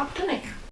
Ապտունեք։